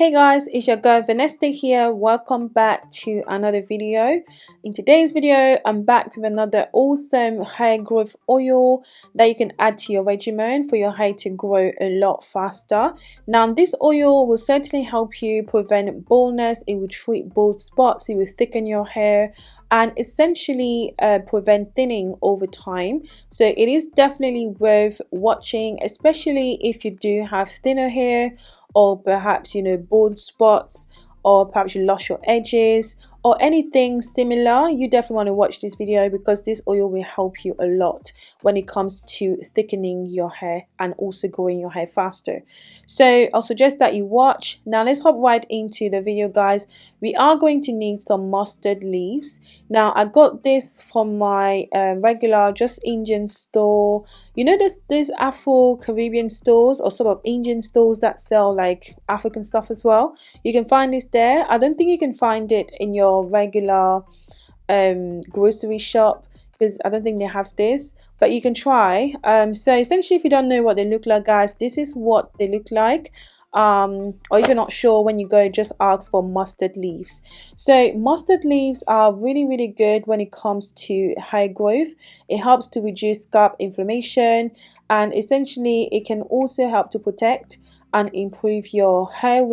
Hey guys, it's your girl Vanessa here. Welcome back to another video. In today's video, I'm back with another awesome hair growth oil that you can add to your regimen for your hair to grow a lot faster. Now, this oil will certainly help you prevent baldness. It will treat bald spots. It will thicken your hair and essentially uh, prevent thinning over time so it is definitely worth watching especially if you do have thinner hair or perhaps you know bald spots or perhaps you lost your edges or anything similar you definitely want to watch this video because this oil will help you a lot when it comes to thickening your hair and also growing your hair faster. So i'll suggest that you watch. Now let's hop right into the video guys. We are going to need some mustard leaves. Now i got this from my uh, regular just indian store. You know there's there's afro caribbean stores or sort of indian stores that sell like african stuff as well. You can find this there. I don't think you can find it in your regular um, grocery shop because I don't think they have this but you can try. Um, so essentially if you don't know what they look like guys this is what they look like um, or if you're not sure when you go just ask for mustard leaves. So mustard leaves are really really good when it comes to hair growth. It helps to reduce scalp inflammation and essentially it can also help to protect and improve your hair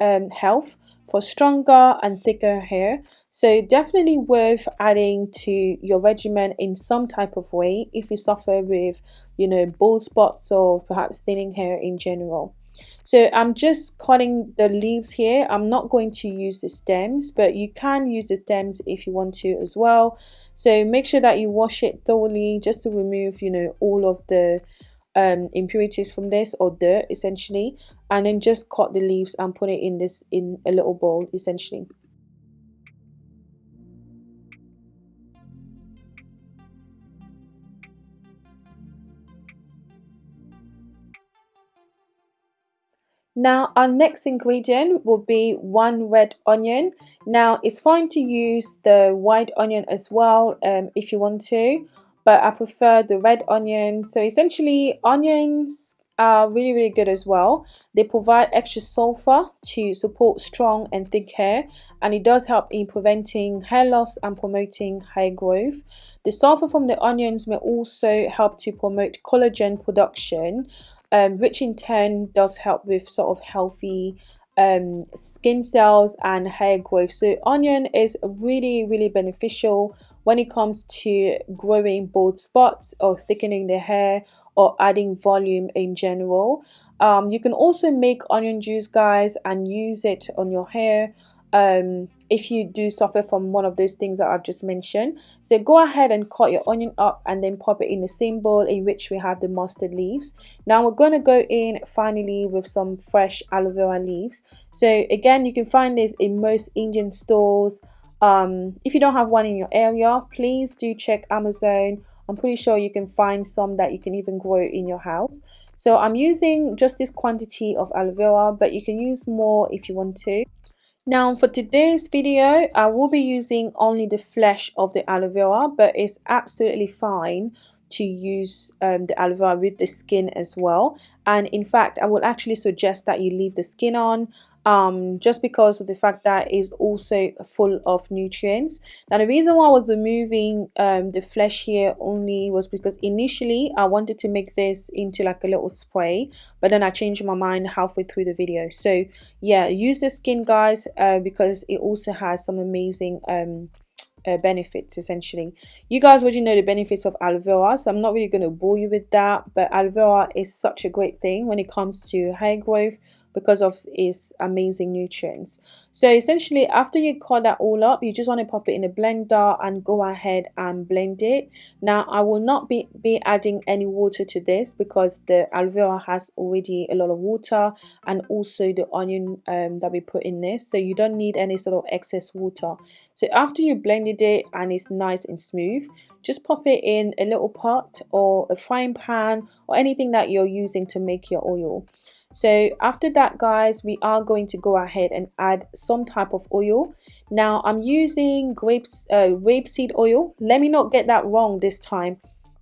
um, health for stronger and thicker hair so definitely worth adding to your regimen in some type of way if you suffer with you know bald spots or perhaps thinning hair in general. So I'm just cutting the leaves here. I'm not going to use the stems but you can use the stems if you want to as well. So make sure that you wash it thoroughly just to remove you know all of the um, impurities from this or dirt essentially. And then just cut the leaves and put it in this in a little bowl essentially Now our next ingredient will be one red onion. Now it's fine to use the white onion as well um, if you want to but I prefer the red onion. So essentially onions are really really good as well. They provide extra sulfur to support strong and thick hair and it does help in preventing hair loss and promoting hair growth. The sulfur from the onions may also help to promote collagen production um, which in turn does help with sort of healthy um, skin cells and hair growth. So onion is really really beneficial when it comes to growing bald spots or thickening the hair or adding volume in general. Um, you can also make onion juice guys and use it on your hair um, if you do suffer from one of those things that I've just mentioned. So go ahead and cut your onion up and then pop it in the same bowl in which we have the mustard leaves. Now we're going to go in finally with some fresh aloe vera leaves. So again, you can find this in most Indian stores, um, if you don't have one in your area please do check Amazon I'm pretty sure you can find some that you can even grow in your house so I'm using just this quantity of aloe vera but you can use more if you want to now for today's video I will be using only the flesh of the aloe vera but it's absolutely fine to use um, the aloe vera with the skin as well. And in fact I would actually suggest that you leave the skin on um, just because of the fact that it's also full of nutrients. Now the reason why I was removing um, the flesh here only was because initially I wanted to make this into like a little spray but then I changed my mind halfway through the video. So yeah use the skin guys uh, because it also has some amazing um, uh, benefits essentially you guys already know the benefits of aloe vera so i'm not really going to bore you with that but aloe vera is such a great thing when it comes to hair growth because of its amazing nutrients. So essentially after you cut that all up you just want to pop it in a blender and go ahead and blend it. Now i will not be be adding any water to this because the aloe vera has already a lot of water and also the onion um, that we put in this so you don't need any sort of excess water. So after you blended it and it's nice and smooth just pop it in a little pot or a frying pan or anything that you're using to make your oil so after that guys we are going to go ahead and add some type of oil. Now i'm using grapes uh, rapeseed oil. Let me not get that wrong this time.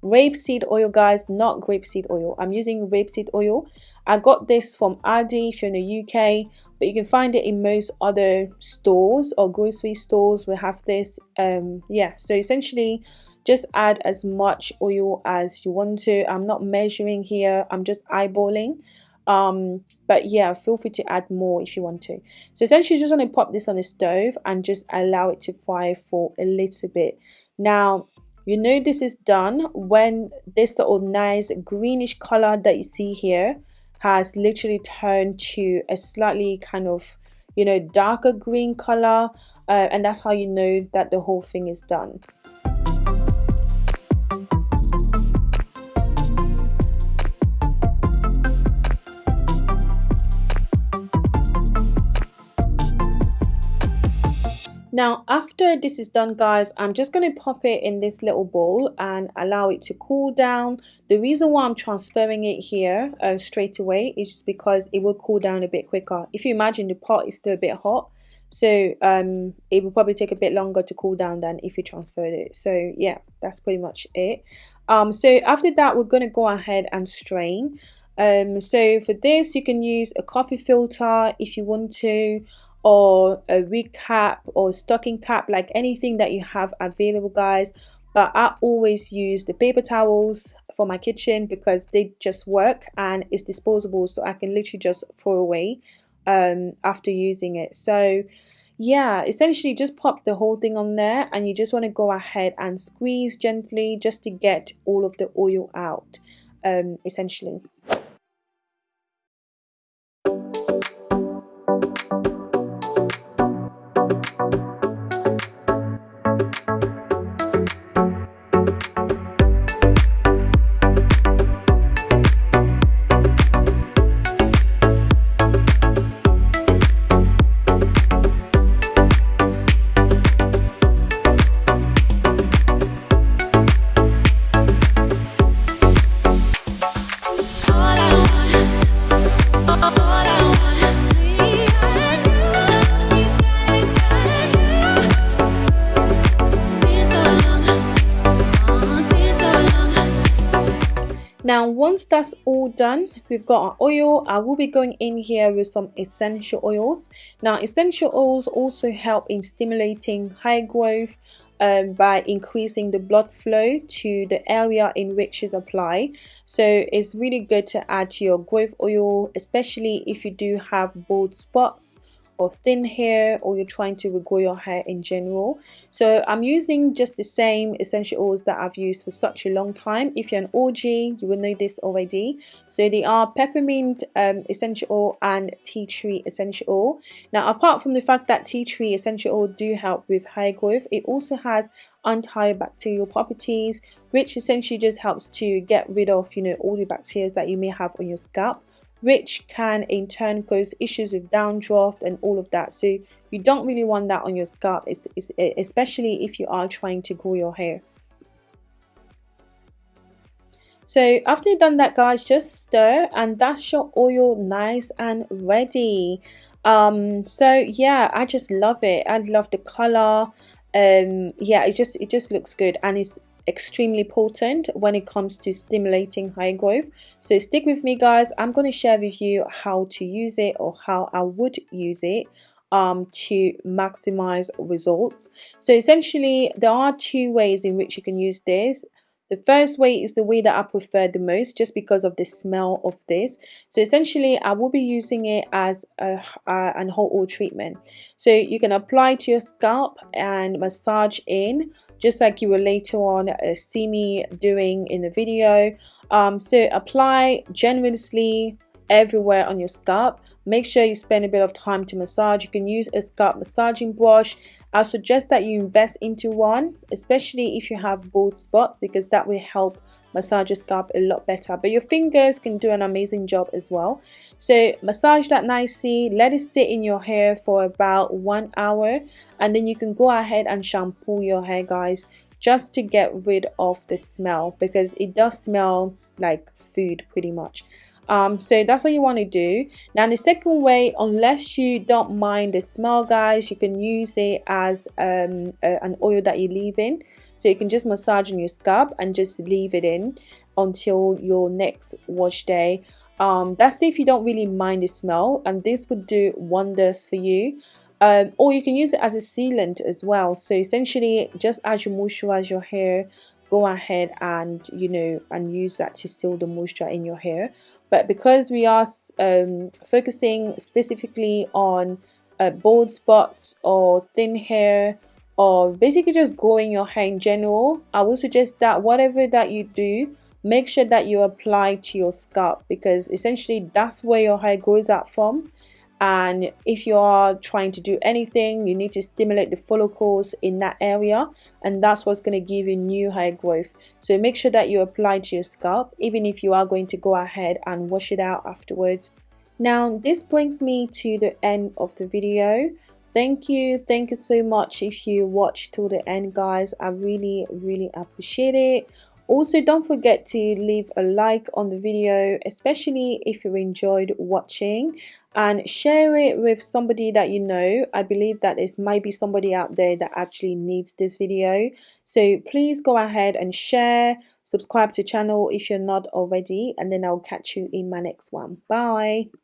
Rapeseed oil guys not grapeseed oil. I'm using rapeseed oil. I got this from aldi if you're in the uk but you can find it in most other stores or grocery stores we have this. Um yeah so essentially just add as much oil as you want to. I'm not measuring here. I'm just eyeballing um but yeah feel free to add more if you want to. So essentially you just want to pop this on the stove and just allow it to fry for a little bit. Now you know this is done when this sort of nice greenish color that you see here has literally turned to a slightly kind of you know darker green color uh, and that's how you know that the whole thing is done Now after this is done guys, I'm just going to pop it in this little bowl and allow it to cool down. The reason why I'm transferring it here uh, straight away is just because it will cool down a bit quicker. If you imagine the pot is still a bit hot, so um, it will probably take a bit longer to cool down than if you transferred it. So yeah, that's pretty much it. Um, so after that, we're going to go ahead and strain. Um, so for this, you can use a coffee filter if you want to or a wig cap or stocking cap like anything that you have available guys. But I always use the paper towels for my kitchen because they just work and it's disposable so I can literally just throw away um, after using it. So yeah essentially just pop the whole thing on there and you just want to go ahead and squeeze gently just to get all of the oil out um, essentially now once that's all done we've got our oil. I will be going in here with some essential oils. Now essential oils also help in stimulating hair growth um, by increasing the blood flow to the area in which is applied. So it's really good to add to your growth oil especially if you do have bald spots or thin hair or you're trying to regrow your hair in general. So I'm using just the same essential oils that I've used for such a long time. If you're an OG you will know this already. So they are peppermint um, essential oil and tea tree essential. Oil now apart from the fact that tea tree essential oil do help with hair growth it also has antibacterial properties which essentially just helps to get rid of you know all the bacteria that you may have on your scalp which can in turn cause issues with dandruff and all of that. So you don't really want that on your scalp especially if you are trying to grow your hair. So after you've done that guys just stir and that's your oil nice and ready. Um so yeah i just love it. I love the color. Um yeah it just it just looks good and it's extremely potent when it comes to stimulating hair growth. So stick with me guys. I'm going to share with you how to use it or how i would use it um, to maximize results. So essentially there are two ways in which you can use this the first way is the way that I prefer the most just because of the smell of this. So essentially I will be using it as a, an hot oil treatment. So you can apply to your scalp and massage in just like you will later on uh, see me doing in the video. Um, so apply generously everywhere on your scalp. Make sure you spend a bit of time to massage. You can use a scalp massaging brush. I suggest that you invest into one, especially if you have bald spots because that will help massage your scalp a lot better. But your fingers can do an amazing job as well. So massage that nicely let it sit in your hair for about one hour and then you can go ahead and shampoo your hair guys just to get rid of the smell because it does smell like food pretty much um, so that's what you want to do. Now the second way unless you don't mind the smell guys you can use it as um, a, an oil that you leave in. So you can just massage on your scalp and just leave it in until your next wash day. um, that's if you don't really mind the smell and this would do wonders for you. Um, or you can use it as a sealant as well. So essentially just as you moisturize your hair go ahead and you know and use that to seal the moisture in your hair. But because we are um, focusing specifically on uh, bald spots or thin hair or basically just growing your hair in general I would suggest that whatever that you do make sure that you apply to your scalp because essentially that's where your hair grows out from and if you are trying to do anything you need to stimulate the follicles in that area. And that's what's going to give you new hair growth. So make sure that you apply to your scalp even if you are going to go ahead and wash it out afterwards. Now this brings me to the end of the video. Thank you. Thank you so much if you watched till the end guys. I really really appreciate it. Also don't forget to leave a like on the video especially if you enjoyed watching and share it with somebody that you know. I believe that there might be somebody out there that actually needs this video. So please go ahead and share subscribe to channel if you're not already and then i'll catch you in my next one. Bye